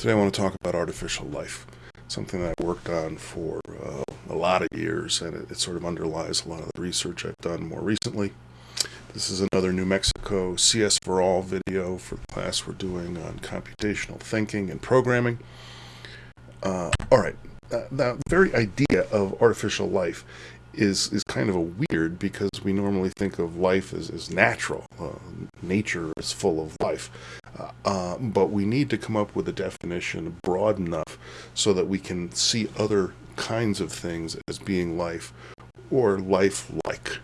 Today I want to talk about artificial life, something that I worked on for uh, a lot of years, and it, it, sort of underlies a lot of the research I've done more recently. This is another New Mexico CS for All video for the class we're doing on computational thinking and programming. Uh, all right, uh, the very idea of artificial life is is kind of a weird because we normally think of life as, as natural. Uh, nature is full of life. Uh, uh, but we need to come up with a definition broad enough so that we can see other kinds of things as being life or life-like.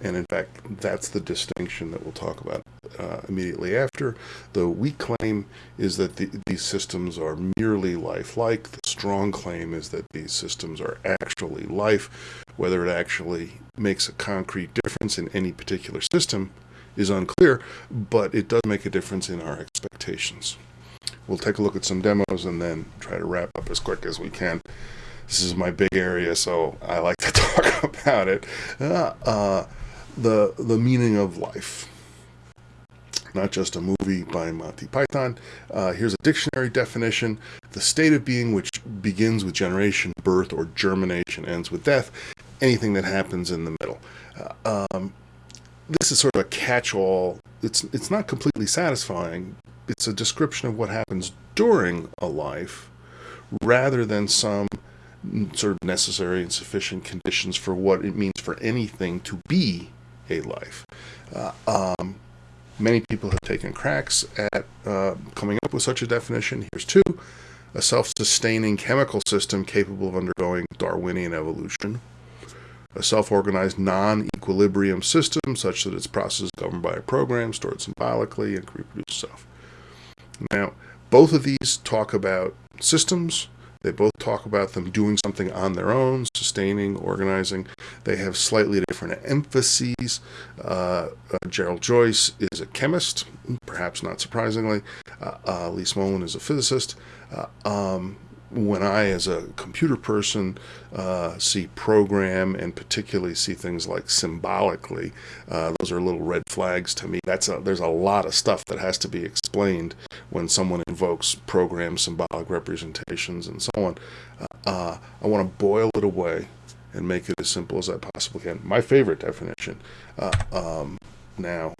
And in fact, that's the distinction that we'll talk about uh, immediately after. The weak claim is that the, these systems are merely lifelike. The strong claim is that these systems are actually life. Whether it actually makes a concrete difference in any particular system is unclear, but it does make a difference in our expectations. We'll take a look at some demos and then try to wrap up as quick as we can. This is my big area, so I like to talk about it. Uh, uh, the the meaning of life. Not just a movie by Monty Python. Uh, here's a dictionary definition. The state of being which begins with generation, birth, or germination, ends with death. Anything that happens in the middle. Uh, um, this is sort of a catch-all. It's, it's not completely satisfying. It's a description of what happens during a life rather than some sort of necessary and sufficient conditions for what it means for anything to be a life. Uh, um, many people have taken cracks at uh, coming up with such a definition. Here's two. A self-sustaining chemical system capable of undergoing Darwinian evolution. A self-organized non-equilibrium system such that its process is governed by a program stored symbolically and can reproduce itself. Now, both of these talk about systems they both talk about them doing something on their own, sustaining, organizing. They have slightly different emphases. Uh, uh, Gerald Joyce is a chemist, perhaps not surprisingly. Uh, uh Lee Smolin is a physicist. Uh, um, when I, as a computer person, uh, see program and particularly see things like symbolically, uh, those are little red flags to me. That's a, there's a lot of stuff that has to be explained when someone invokes program symbolic representations and so on. Uh, uh I want to boil it away and make it as simple as I possibly can. My favorite definition. Uh, um, now,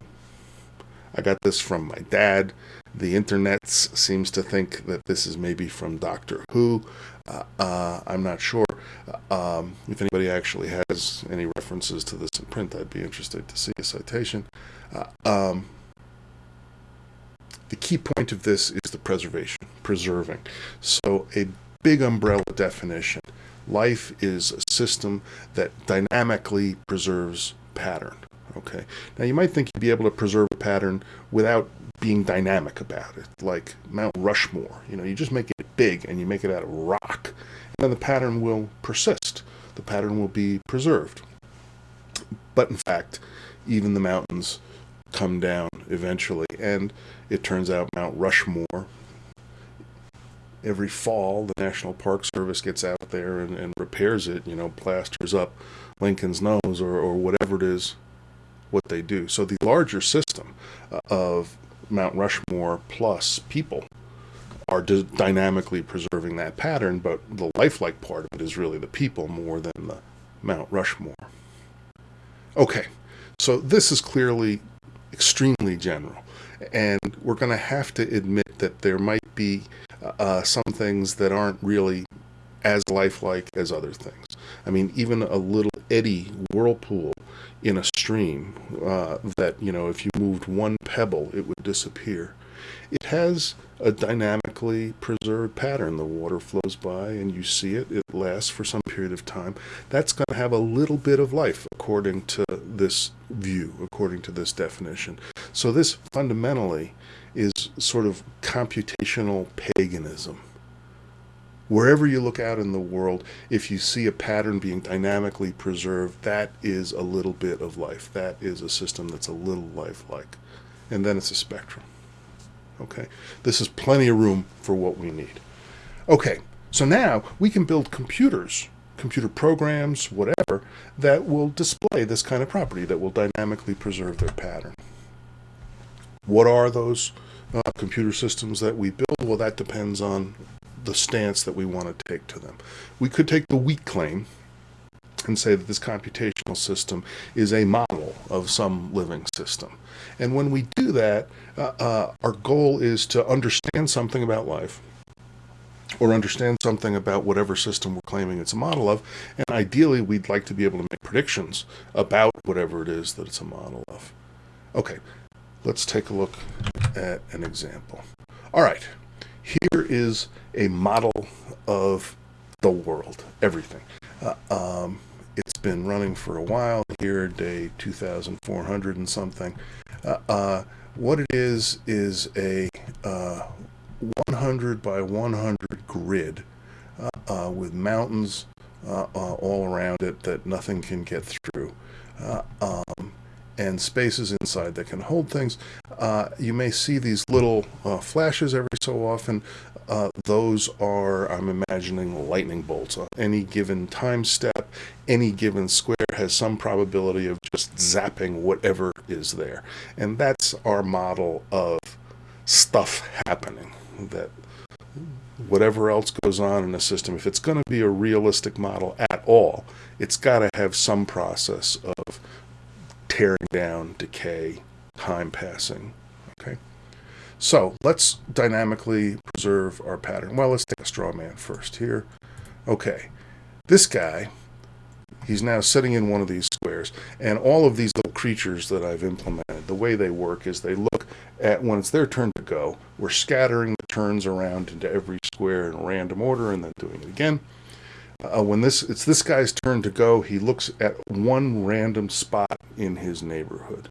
I got this from my dad. The internet seems to think that this is maybe from Doctor Who. Uh, uh, I'm not sure. Uh, um, if anybody actually has any references to this in print, I'd be interested to see a citation. Uh, um, the key point of this is the preservation, preserving. So a big umbrella definition. Life is a system that dynamically preserves pattern. Okay. Now you might think you'd be able to preserve a pattern without being dynamic about it, like Mount Rushmore. You know, you just make it big and you make it out of rock, and then the pattern will persist. The pattern will be preserved. But in fact, even the mountains come down eventually, and it turns out Mount Rushmore. Every fall, the National Park Service gets out there and, and repairs it, you know, plasters up Lincoln's nose or, or whatever it is what they do. So the larger system uh, of Mount Rushmore plus people are dynamically preserving that pattern, but the lifelike part of it is really the people more than the Mount Rushmore. Okay, so this is clearly extremely general, and we're going to have to admit that there might be uh, some things that aren't really as lifelike as other things. I mean, even a little eddy whirlpool in a stream uh, that, you know, if you moved one pebble, it would disappear. It has a dynamically preserved pattern. The water flows by and you see it. It lasts for some period of time. That's going to have a little bit of life according to this view, according to this definition. So this fundamentally is sort of computational paganism. Wherever you look out in the world, if you see a pattern being dynamically preserved, that is a little bit of life. That is a system that's a little lifelike. And then it's a spectrum. Okay, this is plenty of room for what we need. Okay, so now we can build computers, computer programs, whatever, that will display this kind of property, that will dynamically preserve their pattern. What are those uh, computer systems that we build, well, that depends on the stance that we want to take to them. We could take the weak claim and say that this computational system is a model of some living system. And when we do that, uh, uh, our goal is to understand something about life or understand something about whatever system we're claiming it's a model of. And ideally, we'd like to be able to make predictions about whatever it is that it's a model of. Okay, let's take a look at an example. All right, here is a model of the world, everything. Uh, um, it's been running for a while here, day 2,400 and something. Uh, uh, what it is is a uh, 100 by 100 grid uh, uh, with mountains all around it that nothing can get through. Um, and spaces inside that can hold things. Uh, you may see these little uh, flashes every so often. Uh, those are, I'm imagining, lightning bolts. On any given time step, any given square has some probability of just zapping whatever is there. And that's our model of stuff happening that whatever else goes on in a system, if it's going to be a realistic model at all, it's got to have some process of tearing down, decay, time passing. Okay, so let's dynamically preserve our pattern. Well, let's take a straw man first here. Okay, this guy, he's now sitting in one of these squares, and all of these little creatures that I've implemented, the way they work is they look at when it's their turn to go, we're scattering the turns around into every square in random order and then doing it again. Uh, when this it's this guy's turn to go, he looks at one random spot in his neighborhood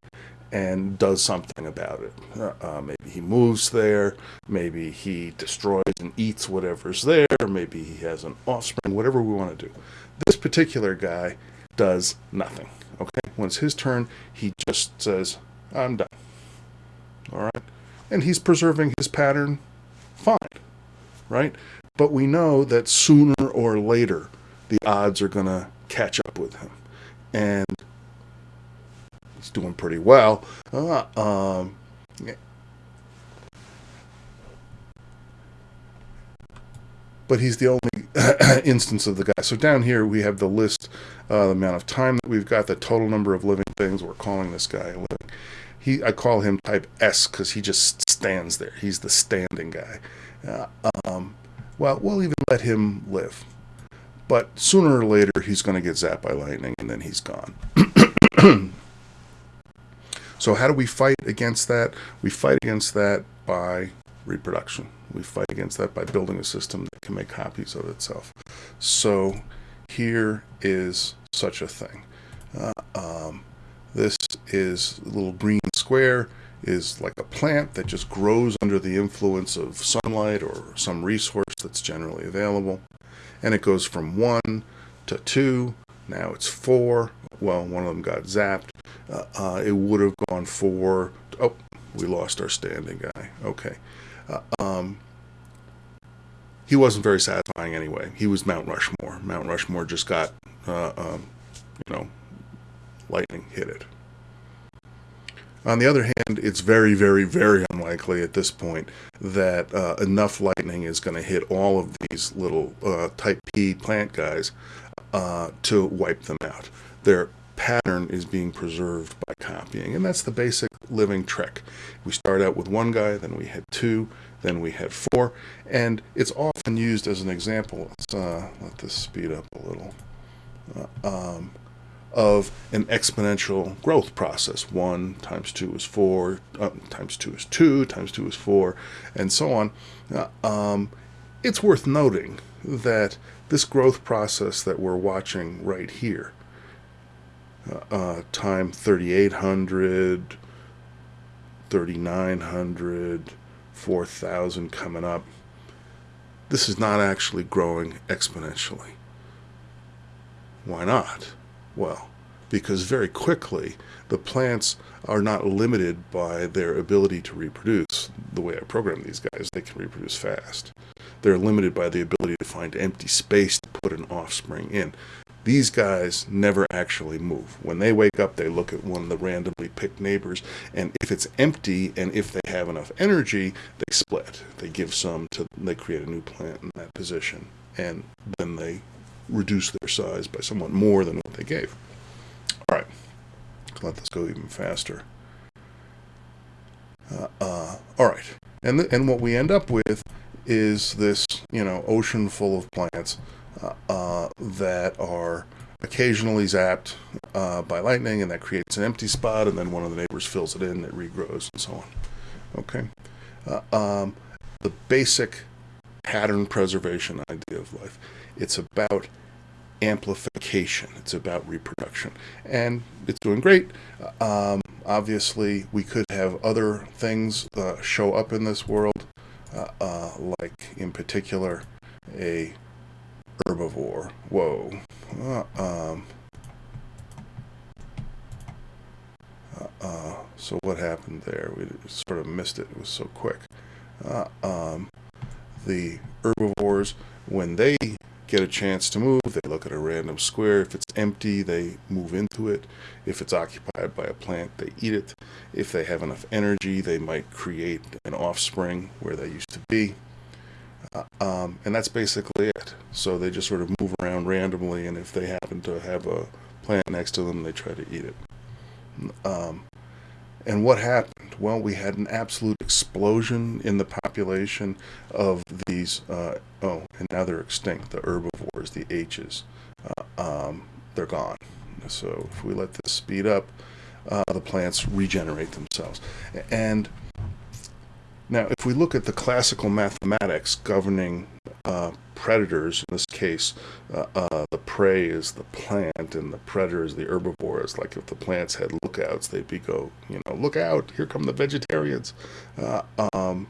and does something about it. Uh, uh, maybe he moves there, maybe he destroys and eats whatever's there, maybe he has an offspring, whatever we want to do. This particular guy does nothing. Okay, when it's his turn, he just says, "I'm done." All right, and he's preserving his pattern fine, right? But we know that sooner or later the odds are going to catch up with him. And he's doing pretty well. Uh, um, but he's the only instance of the guy. So down here we have the list, uh, the amount of time that we've got, the total number of living things. We're calling this guy living. He, I call him type S because he just stands there. He's the standing guy. Uh, um, well, we'll even let him live. But sooner or later, he's going to get zapped by lightning, and then he's gone. so how do we fight against that? We fight against that by reproduction. We fight against that by building a system that can make copies of itself. So here is such a thing. Uh, um, this is a little green square is like a plant that just grows under the influence of sunlight or some resource that's generally available. And it goes from one to two. Now it's four. Well, one of them got zapped. Uh, uh, it would have gone four. Oh, we lost our standing guy. Okay. Uh, um, he wasn't very satisfying anyway. He was Mount Rushmore. Mount Rushmore just got, uh, um, you know, lightning hit it. On the other hand, it's very, very, very unlikely at this point that uh, enough lightning is going to hit all of these little uh, type P plant guys uh, to wipe them out. Their pattern is being preserved by copying, and that's the basic living trick. We start out with one guy, then we had two, then we had four, and it's often used as an example. Let's uh, let this speed up a little. Uh, um, of an exponential growth process. One times two is four, uh, times two is two, times two is four, and so on. Uh, um, it's worth noting that this growth process that we're watching right here, uh, uh time 3800, 3900, 4000 coming up, this is not actually growing exponentially. Why not? Well because very quickly the plants are not limited by their ability to reproduce the way I program these guys they can reproduce fast they're limited by the ability to find empty space to put an offspring in These guys never actually move. When they wake up, they look at one of the randomly picked neighbors, and if it's empty and if they have enough energy, they split. They give some to, they create a new plant in that position, and then they reduce their size by somewhat more than what they gave. All right, let this go even faster. Uh, uh, all right, and and what we end up with is this, you know, ocean full of plants uh, uh, that are occasionally zapped uh, by lightning, and that creates an empty spot, and then one of the neighbors fills it in, it regrows, and so on. Okay, uh, um, the basic pattern preservation idea of life. It's about amplification. It's about reproduction, and it's doing great. Um, obviously, we could have other things uh, show up in this world, uh, uh, like in particular a herbivore. Whoa. Uh, um, uh, uh, so what happened there? We sort of missed it. It was so quick. Um, the herbivores, when they get a chance to move. They look at a random square. If it's empty, they move into it. If it's occupied by a plant, they eat it. If they have enough energy, they might create an offspring where they used to be. Uh, um, and that's basically it. So they just sort of move around randomly, and if they happen to have a plant next to them, they try to eat it. Um, and what happened? Well, we had an absolute explosion in the population of these, uh, oh, and now they're extinct, the herbivores, the H's. Uh, um, they're gone. So if we let this speed up, uh, the plants regenerate themselves. And now, if we look at the classical mathematics governing uh, predators, in this case, uh, uh, the prey is the plant and the predator is the herbivore. It's like if the plants had lookouts, they'd be go, you know, look out, here come the vegetarians. Uh, um,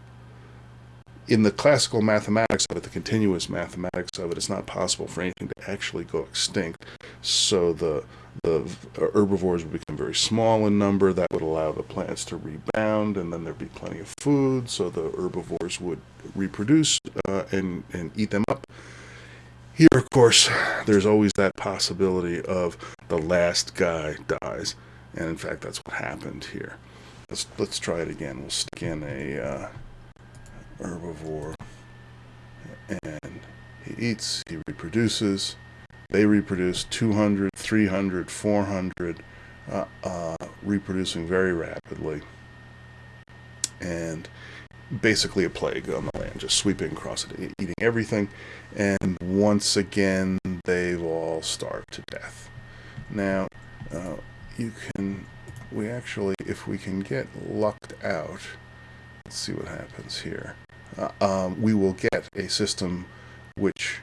in the classical mathematics of it, the continuous mathematics of it, it's not possible for anything to actually go extinct. So the the herbivores would become very small in number. That would allow the plants to rebound, and then there'd be plenty of food. So the herbivores would reproduce uh, and and eat them up. Here, of course, there's always that possibility of the last guy dies, and in fact, that's what happened here. Let's let's try it again. We'll stick in a uh, herbivore, and he eats, he reproduces, they reproduce 200, 300, 400, uh, uh, reproducing very rapidly, and basically a plague on the land, just sweeping across it, eating everything, and once again, they've all starved to death. Now, uh, you can, we actually, if we can get lucked out, let's see what happens here uh, um, we will get a system which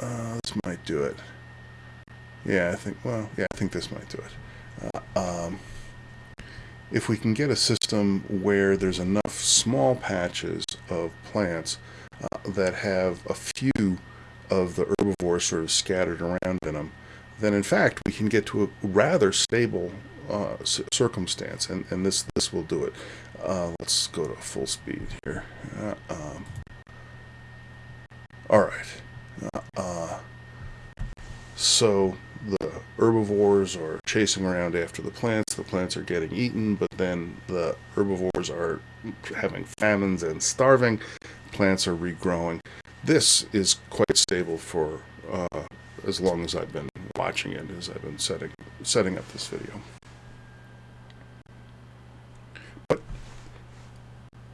uh, this might do it. Yeah, I think, well, yeah, I think this might do it. Uh, um, if we can get a system where there's enough small patches of plants uh, that have a few of the herbivores sort of scattered around in them, then in fact we can get to a rather stable uh, circumstance, and, and this this will do it. Uh, let's go to full speed here. Uh, um, all right. Uh, uh, so the herbivores are chasing around after the plants. The plants are getting eaten, but then the herbivores are having famines and starving. Plants are regrowing. This is quite stable for uh, as long as I've been watching it, as I've been setting setting up this video.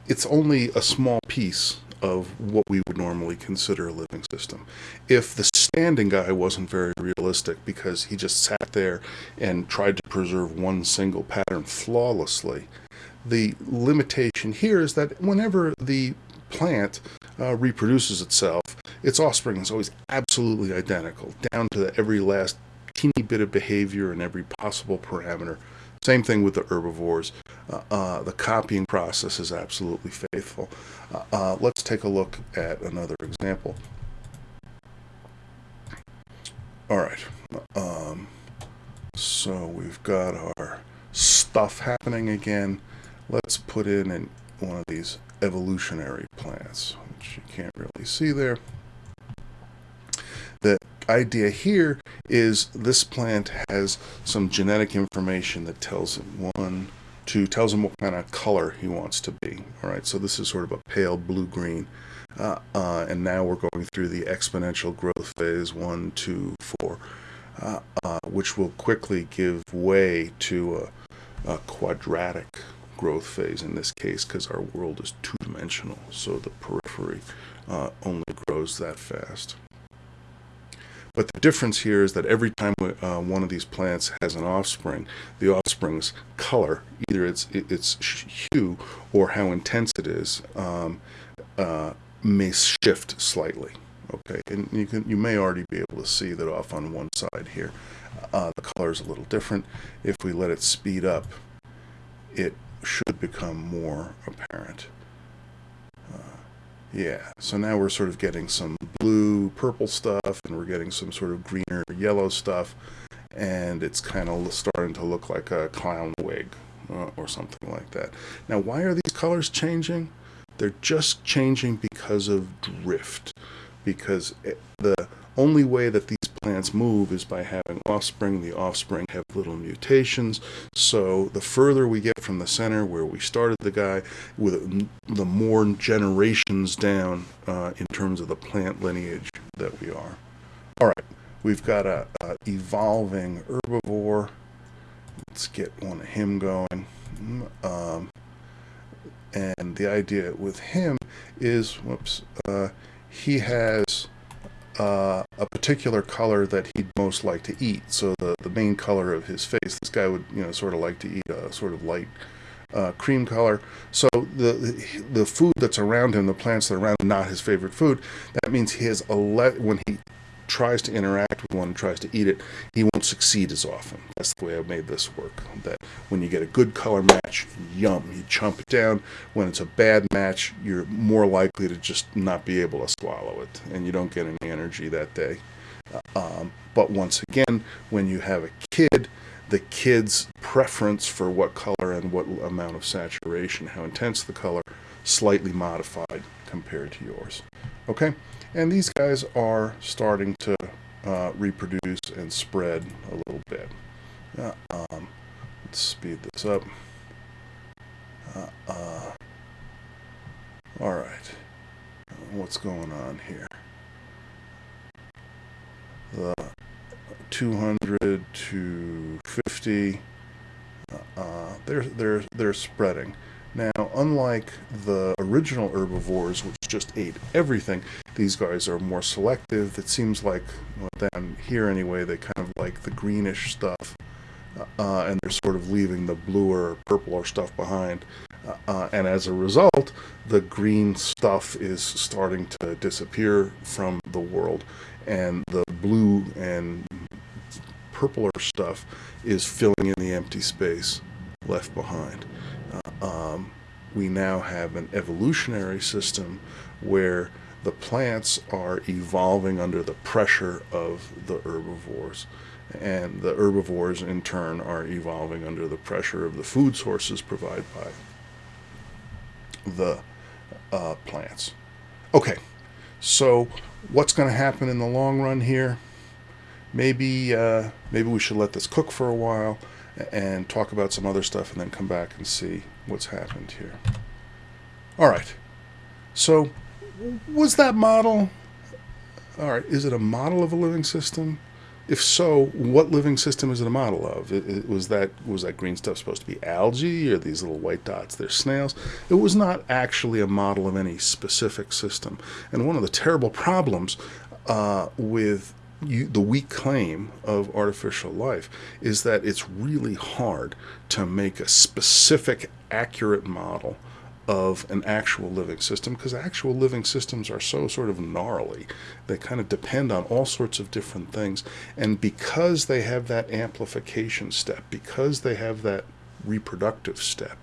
It's only a small piece of what we would normally consider a living system. If the standing guy wasn't very realistic because he just sat there and tried to preserve one single pattern flawlessly, the limitation here is that whenever the plant uh, reproduces itself, its offspring is always absolutely identical, down to every last teeny bit of behavior and every possible parameter same thing with the herbivores. Uh, uh, the copying process is absolutely faithful. Uh, uh, let's take a look at another example. All right. Um, so we've got our stuff happening again. Let's put in an, one of these evolutionary plants, which you can't really see there, that idea here is this plant has some genetic information that tells him one, two, tells him what kind of color he wants to be. All right, so this is sort of a pale blue-green. Uh, uh, and now we're going through the exponential growth phase, one, two, four, uh, uh which will quickly give way to a, a quadratic growth phase in this case because our world is two-dimensional, so the periphery uh, only grows that fast. But the difference here is that every time uh, one of these plants has an offspring, the offspring's color, either its its hue or how intense it is, um, uh, may shift slightly. Okay, and you can you may already be able to see that off on one side here. Uh, the color is a little different. If we let it speed up, it should become more apparent. Yeah, so now we're sort of getting some blue, purple stuff, and we're getting some sort of greener, yellow stuff, and it's kind of starting to look like a clown wig uh, or something like that. Now, why are these colors changing? They're just changing because of drift, because it, the only way that these plants move is by having offspring. The offspring have little mutations. So the further we get from the center where we started the guy, with the more generations down uh, in terms of the plant lineage that we are. All right, we've got a, a evolving herbivore. Let's get one of him going. Um, and the idea with him is, whoops, uh, he has uh, a particular color that he'd most like to eat. So the, the main color of his face, this guy would, you know, sort of like to eat a sort of light uh, cream color. So the the food that's around him, the plants that are around him, not his favorite food. That means a when he tries to interact with one, and tries to eat it, he won't succeed as often. That's the way I've made this work. That when you get a good color match, yum, you chomp it down. When it's a bad match, you're more likely to just not be able to swallow it, and you don't get any energy that day. Um, but once again, when you have a kid, the kid's preference for what color and what amount of saturation, how intense the color, slightly modified compared to yours. Okay? And these guys are starting to uh, reproduce and spread a little bit. Uh, um, let's speed this up. Uh, uh all right. What's going on here? The 200 to 50, uh, they're, they're, they're spreading. Now, unlike the original herbivores, which just ate everything, these guys are more selective. It seems like, well, down here anyway, they kind of like the greenish stuff, uh, and they're sort of leaving the bluer, or purpler stuff behind. Uh, and as a result, the green stuff is starting to disappear from the world, and the blue and purpler stuff is filling in the empty space left behind um, we now have an evolutionary system where the plants are evolving under the pressure of the herbivores. And the herbivores, in turn, are evolving under the pressure of the food sources provided by the uh, plants. Okay, so what's going to happen in the long run here? Maybe, uh, maybe we should let this cook for a while and talk about some other stuff and then come back and see what's happened here. All right. So, was that model? All right. Is it a model of a living system? If so, what living system is it a model of? It, it, was that was that green stuff supposed to be algae or these little white dots? They're snails. It was not actually a model of any specific system. And one of the terrible problems uh, with you, the weak claim of artificial life is that it's really hard to make a specific, accurate model of an actual living system because actual living systems are so sort of gnarly. They kind of depend on all sorts of different things. And because they have that amplification step, because they have that reproductive step,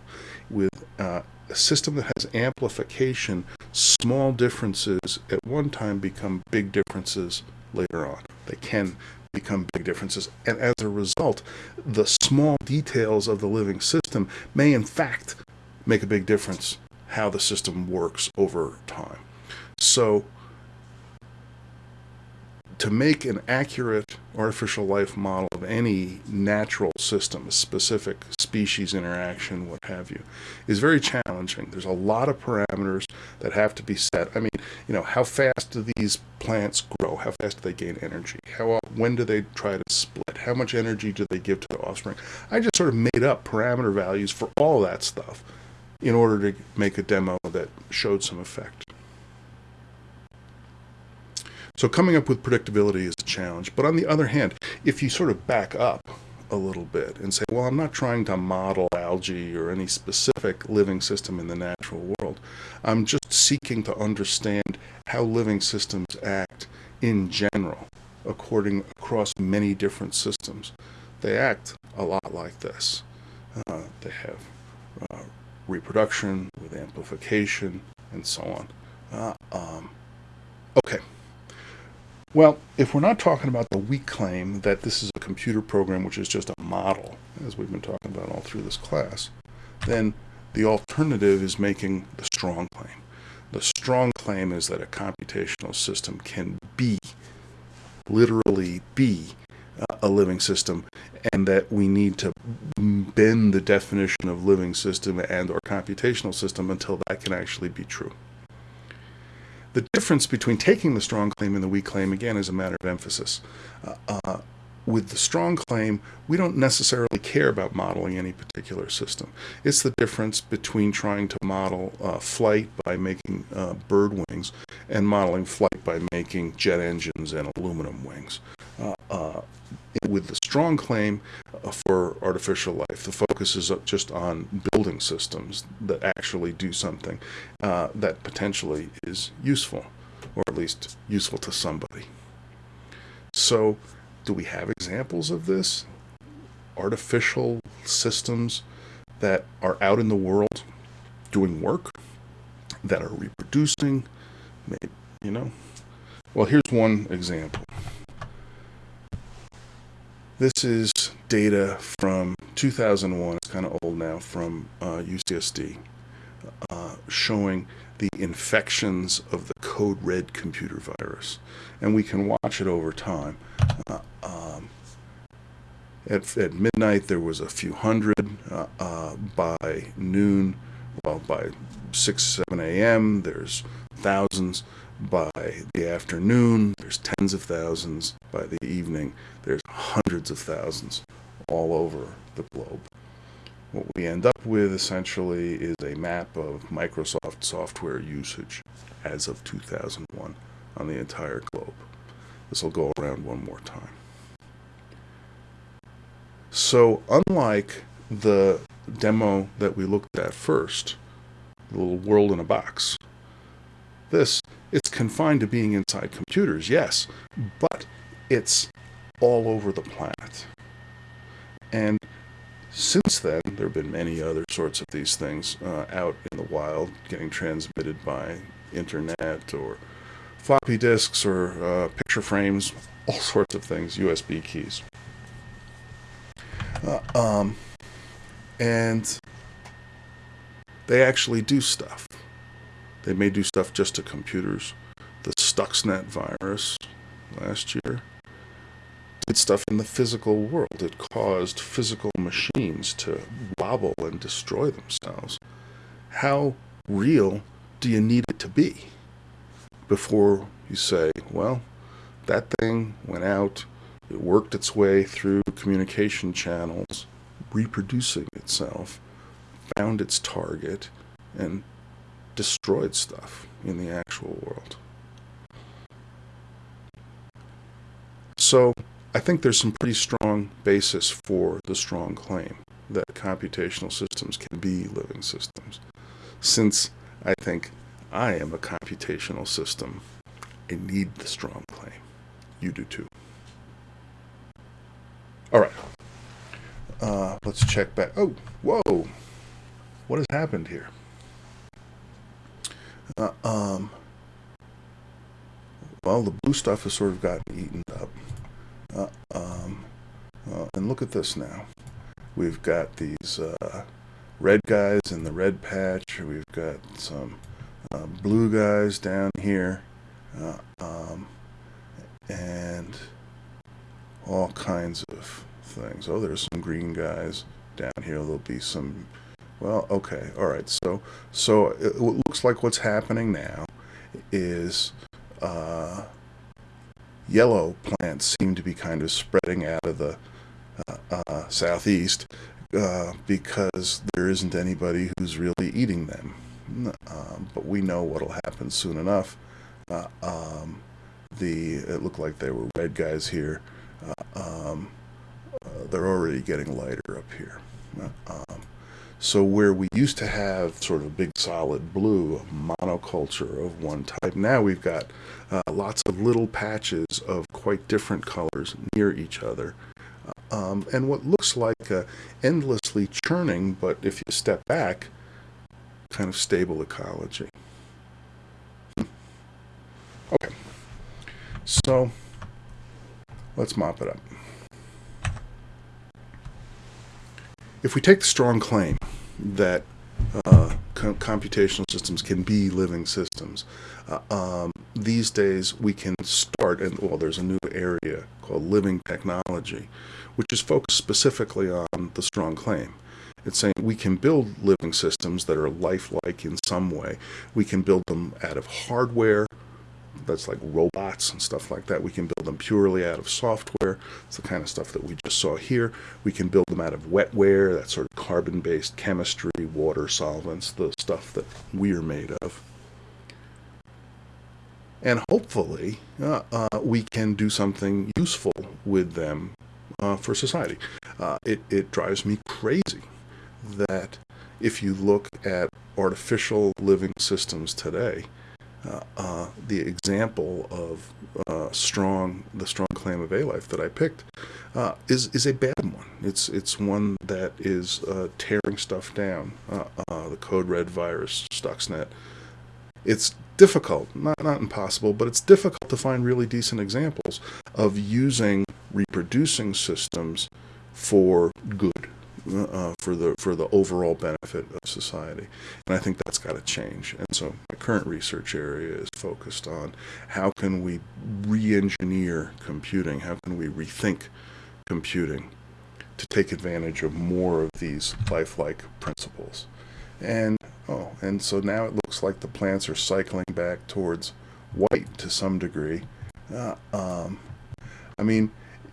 with uh, a system that has amplification, small differences at one time become big differences later on. They can become big differences. And as a result, the small details of the living system may in fact make a big difference how the system works over time. So to make an accurate artificial life model of any natural system, a specific species interaction, what have you, is very challenging. There's a lot of parameters that have to be set. I mean, you know, how fast do these plants grow? How fast do they gain energy? How when do they try to split? How much energy do they give to the offspring? I just sort of made up parameter values for all that stuff in order to make a demo that showed some effect. So coming up with predictability is a challenge. But on the other hand, if you sort of back up a little bit and say, well, I'm not trying to model algae or any specific living system in the natural world. I'm just seeking to understand how living systems act in general, according across many different systems. They act a lot like this. Uh, they have uh, reproduction with amplification and so on. Uh, um, okay. Well, if we're not talking about the weak claim that this is a computer program which is just a model, as we've been talking about all through this class, then the alternative is making the strong claim. The strong claim is that a computational system can be, literally be, uh, a living system and that we need to bend the definition of living system and or computational system until that can actually be true. The difference between taking the strong claim and the weak claim, again, is a matter of emphasis. Uh, uh, with the strong claim, we don't necessarily care about modeling any particular system. It's the difference between trying to model uh, flight by making uh, bird wings and modeling flight by making jet engines and aluminum wings. Uh, uh, with the strong claim uh, for artificial life, the focus is just on building systems that actually do something that potentially is useful, or at least useful to somebody. So, do we have examples of this? Artificial systems that are out in the world doing work, that are reproducing, you know? Well, here's one example. This is data from 2001, it's kind of old now, from uh, UCSD, uh, showing the infections of the code red computer virus. And we can watch it over time. Uh, um, at, at, midnight, there was a few hundred. Uh, uh, by noon, well, by 6, 7 a.m., there's thousands. By the afternoon, there's tens of thousands. By the evening, there's hundreds of thousands all over the globe. What we end up with essentially is a map of Microsoft software usage as of 2001 on the entire globe. This will go around one more time. So unlike the demo that we looked at first, the little world in a box, this it's confined to being inside computers, yes, but it's all over the planet. And since then, there have been many other sorts of these things uh, out in the wild, getting transmitted by internet or floppy disks or uh, picture frames, all sorts of things, USB keys. Uh, um, and they actually do stuff. They may do stuff just to computers. The Stuxnet virus last year did stuff in the physical world. It caused physical machines to wobble and destroy themselves. How real do you need it to be before you say, well, that thing went out, it worked its way through communication channels, reproducing itself, found its target, and destroyed stuff in the actual world. So I think there's some pretty strong basis for the strong claim that computational systems can be living systems. Since I think I am a computational system, I need the strong claim. You do too. All right. Uh, let's check back. Oh, whoa. What has happened here? Uh, um, well, the blue stuff has sort of gotten eaten up. Uh, um, uh, and look at this now. We've got these uh, red guys in the red patch. We've got some uh, blue guys down here. Uh, um, and all kinds of things. Oh, there's some green guys down here. There'll be some. Well, okay, all right. So, so it looks like what's happening now is uh, yellow plants seem to be kind of spreading out of the uh, uh, southeast uh, because there isn't anybody who's really eating them. Um, but we know what'll happen soon enough. Uh, um, the it looked like there were red guys here. Uh, um, uh, they're already getting lighter up here. So where we used to have sort of big solid blue monoculture of one type, now we've got uh, lots of little patches of quite different colors near each other. Um, and what looks like uh, endlessly churning, but if you step back, kind of stable ecology. Hmm. Okay, so let's mop it up. If we take the strong claim that uh, com computational systems can be living systems, uh, um, these days we can start, and well, there's a new area called living technology, which is focused specifically on the strong claim. It's saying we can build living systems that are lifelike in some way. We can build them out of hardware, that's like robots and stuff like that. We can build them purely out of software. It's the kind of stuff that we just saw here. We can build them out of wetware, that sort of carbon-based chemistry, water solvents, the stuff that we're made of. And hopefully uh, uh, we can do something useful with them uh, for society. Uh, it, it drives me crazy that if you look at artificial living systems today, uh, uh, the example of uh, strong, the strong claim of a life that I picked uh, is is a bad one. It's it's one that is uh, tearing stuff down. Uh, the code red virus, Stuxnet. It's difficult, not not impossible, but it's difficult to find really decent examples of using reproducing systems for good uh, for the for the overall benefit of society. And I think that's got to change. And so my current research area is focused on how can we re-engineer computing? How can we rethink computing to take advantage of more of these lifelike principles? And oh, and so now it looks like the plants are cycling back towards white to some degree. Uh, um, I mean,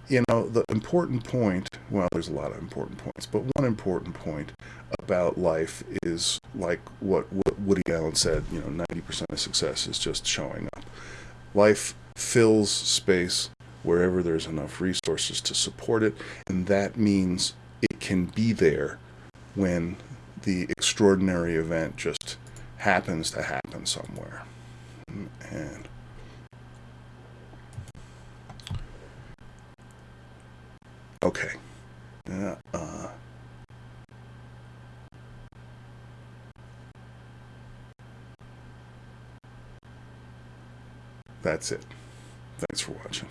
you know, the important point, well, there's a lot of important points, but one important point about life is like what, Woody Allen said, you know, 90% of success is just showing up. Life fills space wherever there's enough resources to support it, and that means it can be there when the extraordinary event just happens to happen somewhere. And Okay. Uh, uh, that's it. Thanks for watching.